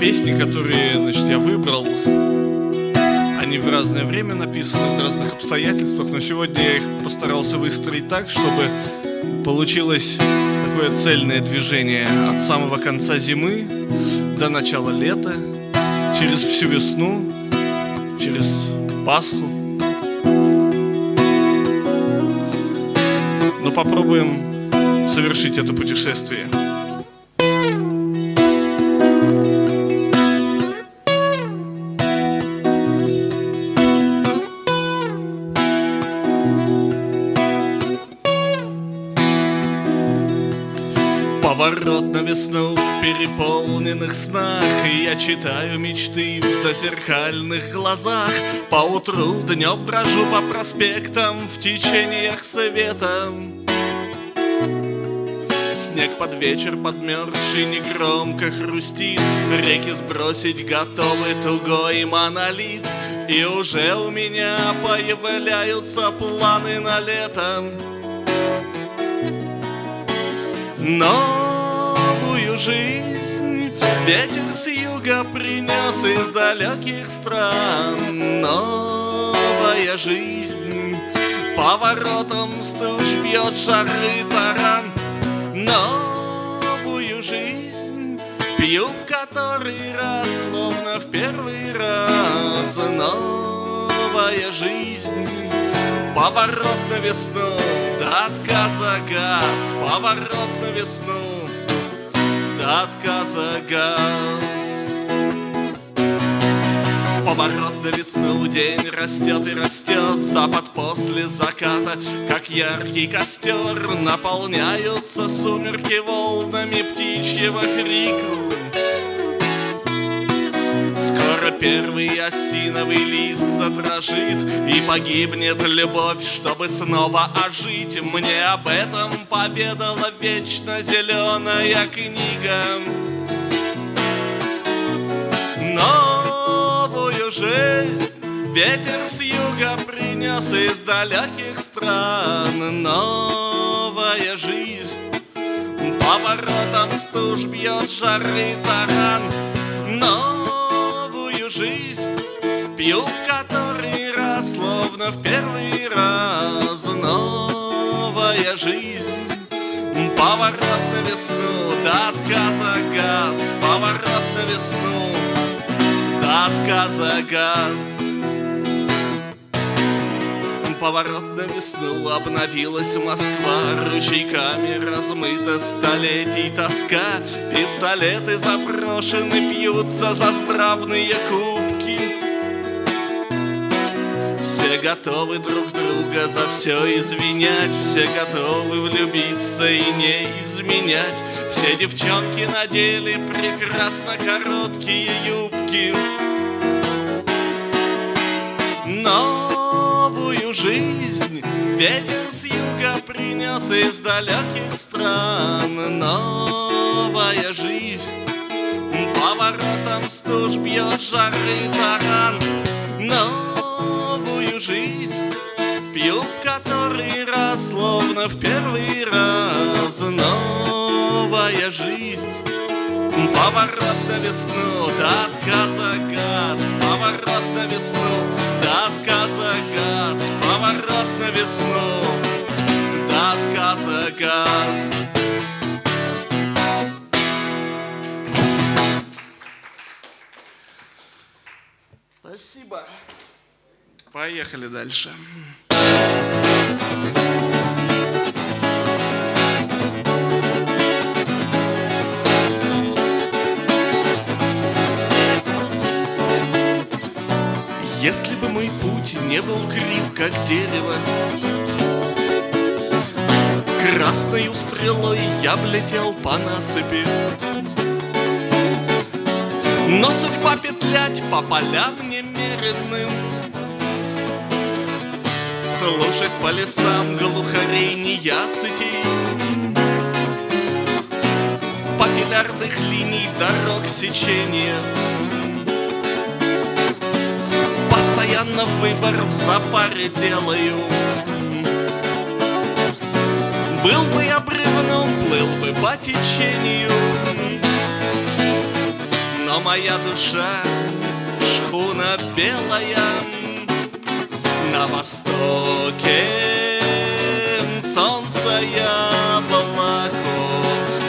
Песни, которые значит, я выбрал, они в разное время написаны, в разных обстоятельствах, но сегодня я их постарался выстроить так, чтобы получилось такое цельное движение от самого конца зимы до начала лета, через всю весну, через Пасху. Но попробуем совершить это путешествие. Поворот на весну в переполненных снах. Я читаю мечты в зазеркальных глазах. По утру днем брожу по проспектам В течениях света. Снег под вечер подмерзший негромко хрустит. Реки сбросить готовы тугой монолит. И уже у меня появляются планы на лето Новую жизнь. Ветер с юга принес из далеких стран Новая жизнь. Поворотом стуж бьет шары таран. Новую жизнь Пью в который раз, словно в первый раз. Новая жизнь Поворот на весну до отказа газ, поворот на весну, до отказа газ. Поворот на весну, день растет и растет, запад после заката, как яркий костер, наполняются сумерки волнами птичьего крика. Скоро первый осиновый лист задрожит И погибнет любовь, чтобы снова ожить. Мне об этом поведала вечно зеленая книга. Новую жизнь ветер с юга принес из далеких стран. Новая жизнь Поворотом стуж бьет жары таран. Но жизнь Пью в который раз, словно в первый раз. Новая жизнь Поворот на весну, до отказа газ Поворот на весну, до отказа газ поворот весну Обновилась Москва. Ручейками размыта столетий тоска. Пистолеты заброшены, пьются за здравные кубки. Все готовы друг друга за все извинять. Все готовы влюбиться и не изменять. Все девчонки надели прекрасно короткие юбки. Но жизнь. Ветер с юга принес из далеких стран Новая жизнь. Поворотом стуж бьет жары таран. Новую жизнь Пью в который раз, словно в первый раз. Новая жизнь. Поворот на весну, до отказа газ. Поворот на весну, до отказа газ Поворот на весну, до отказа газ Спасибо. Поехали дальше. Если бы мой путь не был крив, как дерево, Красной стрелой я б летел по насыпи. Но судьба петлять по полям немеренным, Слушать по лесам глухарей неясытей, Папиллярных линий дорог сечения — Постоянно выбор в запаре делаю. Был бы я бревном, плыл бы по течению. Но моя душа шхуна белая На востоке. Солнце яблоко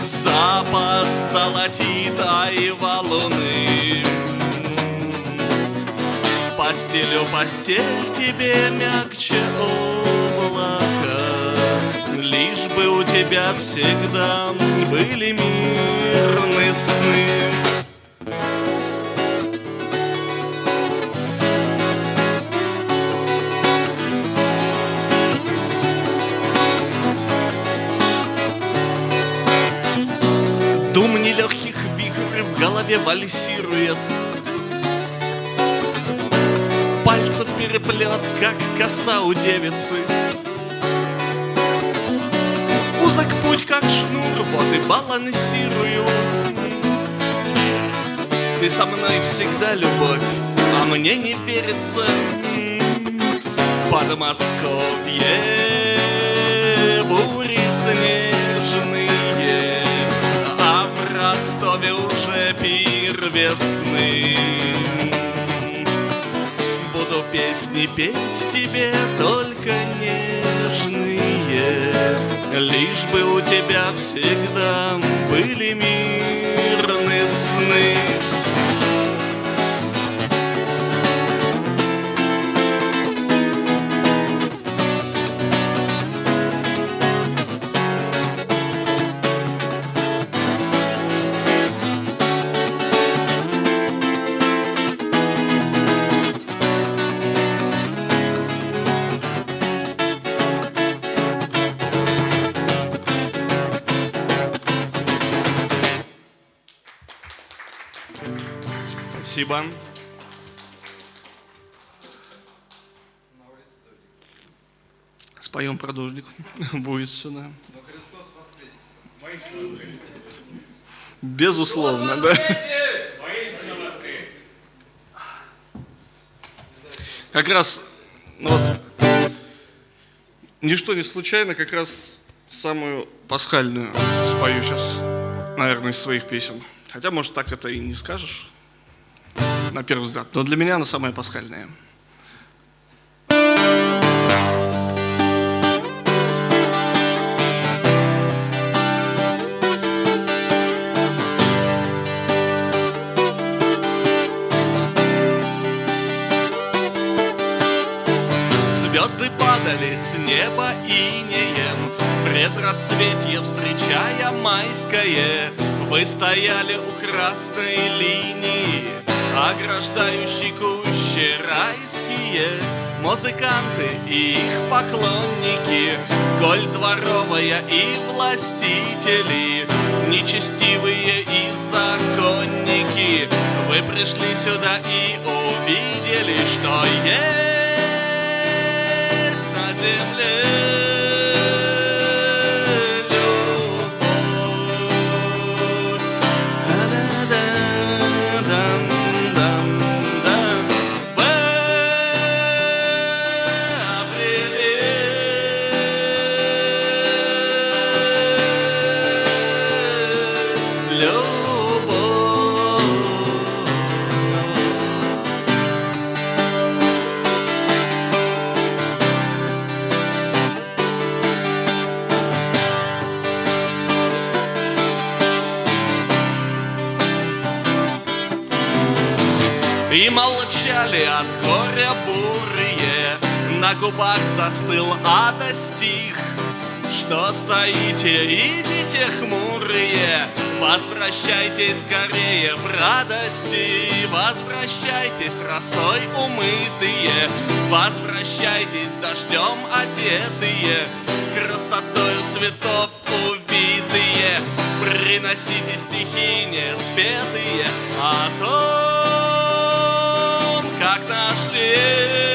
Запад золотит айвалуны Постелю постель тебе мягче облака. Лишь бы у тебя всегда были мирны сны. Дум нелегких вихрь в голове вальсирует Пальцев переплет, как коса у девицы. Узок путь, как шнур, вот и балансирую. Ты со мной всегда любовь, а мне не верится. Подмосковье бури снежные А в Ростове уже пир весны песни петь тебе только нежные. Лишь бы у тебя всегда были мирные Спасибо. Споем продолжник. Будет сюда. Безусловно, да. Как раз, ну вот, ничто не случайно, как раз самую пасхальную спою сейчас, наверное, из своих песен. Хотя, может, так это и не скажешь на первый взгляд. Но для меня она самая пасхальная. Звезды падали с неба инеем, Предрассветье встречая майское, Вы стояли у красной линии, ограждающий кущи райские Музыканты и их поклонники Коль дворовая и властители Нечестивые и законники. Вы пришли сюда и увидели, что есть на земле губах застыл ада стих Что стоите, идите хмурые Возвращайтесь скорее в радости Возвращайтесь росой умытые Возвращайтесь дождем одетые Красотою цветов увитые Приносите стихи неспетые О том, как нашли любовь.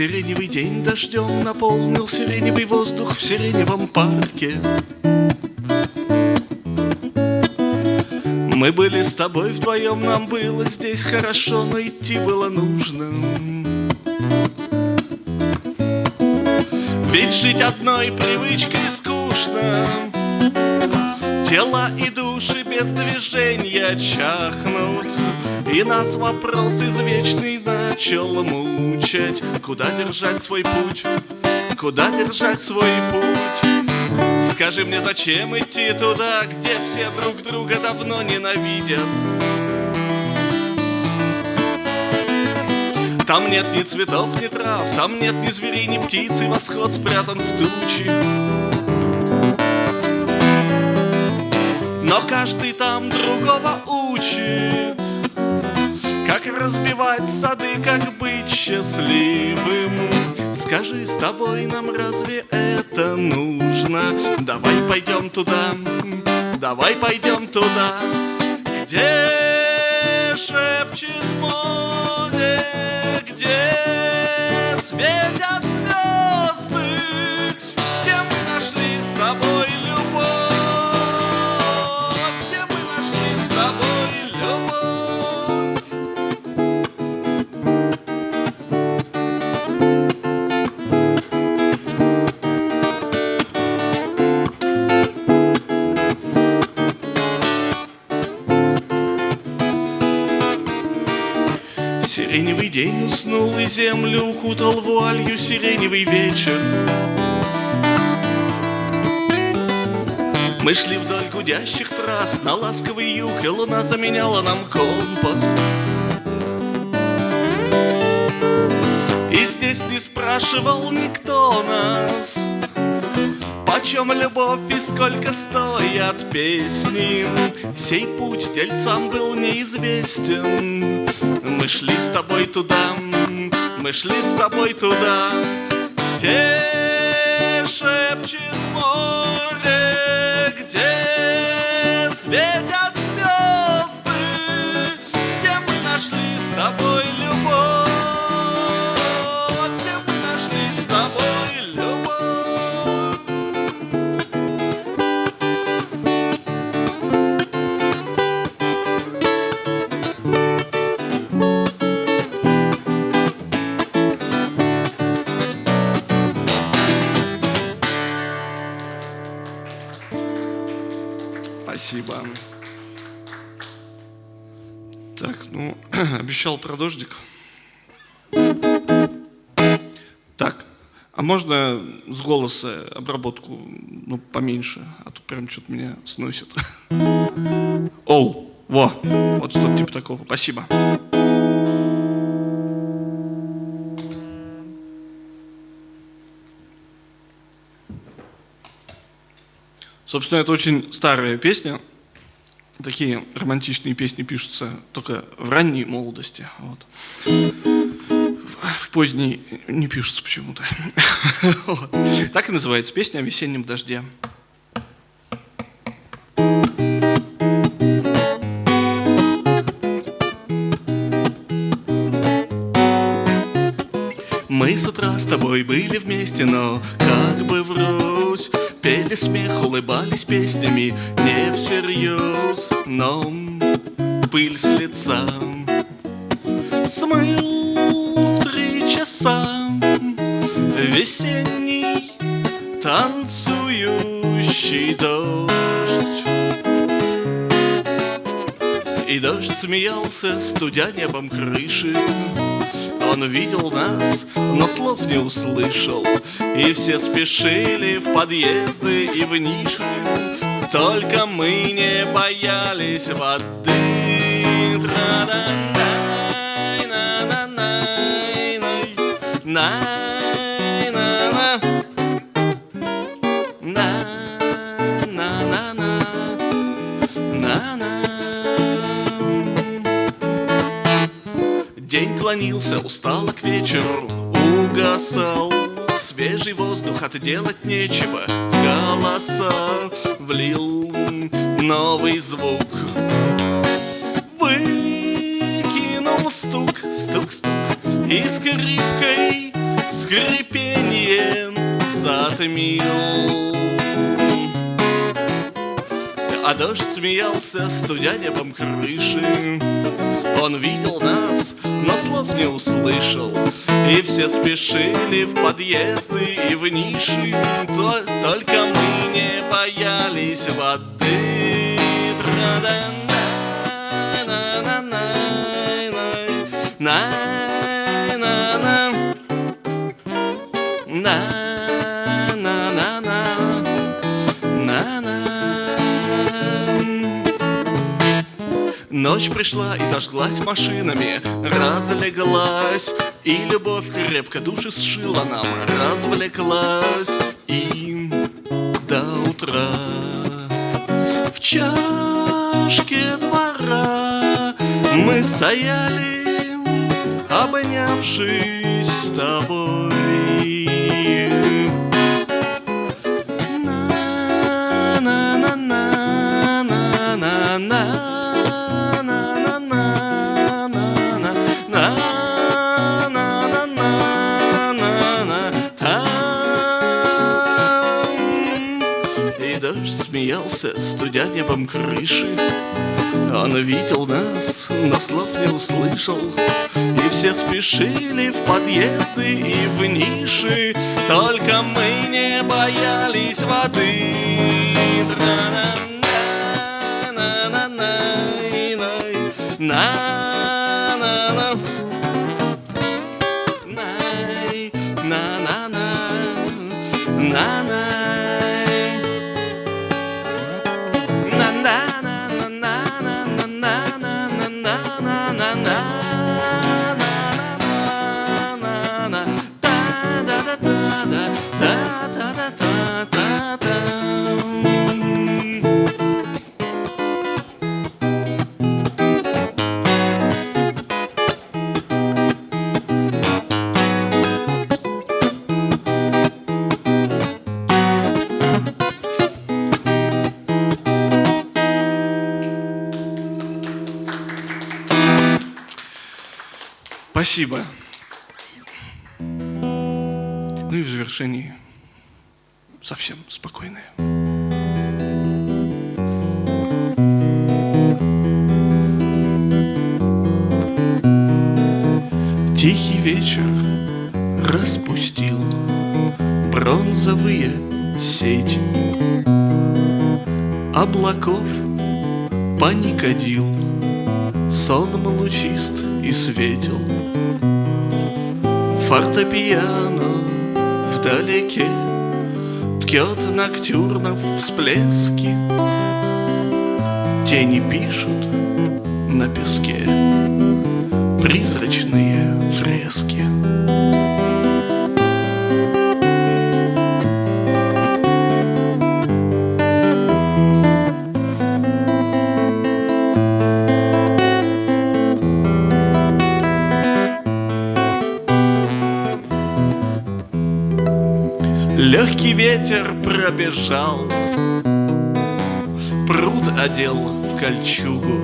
Сиреневый день дождем наполнил сиреневый воздух в сиреневом парке. Мы были с тобой вдвоем, нам было здесь хорошо, но идти было нужно. Ведь жить одной привычкой скучно. Тела и души без движения чахнут. И нас вопрос извечный начал мучать Куда держать свой путь? Куда держать свой путь? Скажи мне, зачем идти туда, где все друг друга давно ненавидят? Там нет ни цветов, ни трав, там нет ни зверей, ни птиц, и восход спрятан в тучи. Но каждый там другого учит. Как разбивать сады, как быть счастливым Скажи, с тобой нам разве это нужно? Давай пойдем туда, давай пойдем туда Где шепчет море, где светят звезды день уснул и землю укутал вуалью сиреневый вечер. Мы шли вдоль гудящих трасс на ласковый юг, и луна заменяла нам компас. И здесь не спрашивал никто нас, Почем любовь и сколько стоят песни Сей путь дельцам был неизвестен мы шли с тобой туда, мы шли с тобой туда, где шепчет море, где светят обещал про дождик. Так, а можно с голоса обработку ну, поменьше, а то прям что-то меня сносит. Оу, во, вот что-то типа такого. Спасибо. Собственно, это очень старая песня. Такие романтичные песни пишутся только в ранней молодости. Вот. В поздней не пишутся почему-то. Так и называется песня о весеннем дожде. Мы с утра с тобой были вместе, но как бы врозь Пели смех, улыбались песнями не всерьез Но пыль с лица. Смыл в три часа Весенний танцующий дождь. И дождь смеялся, студя небом крыши. Он видел нас, но слов не услышал. И все спешили в подъезды и в ниши Только мы не боялись воды. День клонился, устало к вечеру угасал. Свежий воздух, отделать нечего Голоса влил новый звук. Выкинул стук, стук-стук И скрипкой скрипением затмил. А дождь смеялся, студя небом крыши. Он видел нас но слов не услышал. И все спешили в подъезды и в ниши то, Только мы не боялись воды. На-на-на Ночь пришла и зажглась машинами, разлеглась, И любовь крепко души сшила нам, развлеклась, И до утра. В чашке двора Мы стояли, обнявшись с тобой. Студя небом крыши. Он видел нас, но слов не услышал, И все спешили в подъезды и в ниши, Только мы не боялись воды. На-на-на Спасибо. Ну и в завершении совсем спокойное. Тихий вечер распустил бронзовые сети Облаков паникодил, сонм лучист и светил. Фортепиано вдалеке Ткет ноктюрнов всплески. Тени пишут на песке Призрачные фрески Легкий ветер пробежал, Пруд одел в кольчугу.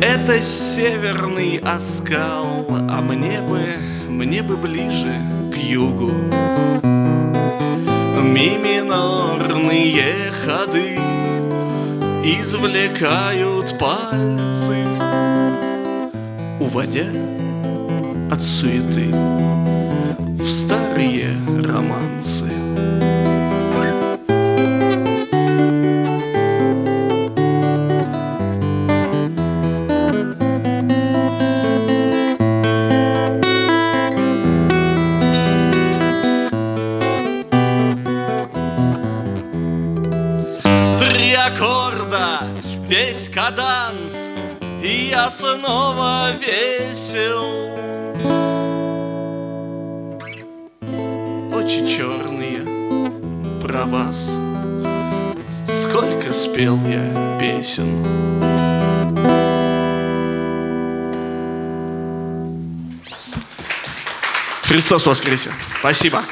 Это северный оскал, А мне бы, мне бы ближе к югу. Ми минорные ходы Извлекают пальцы, Уводя от суеты в старые романсы. Три аккорда, весь каданс, и я снова весел. Очи черные про вас, Сколько спел я песен. Христос воскресе! Спасибо!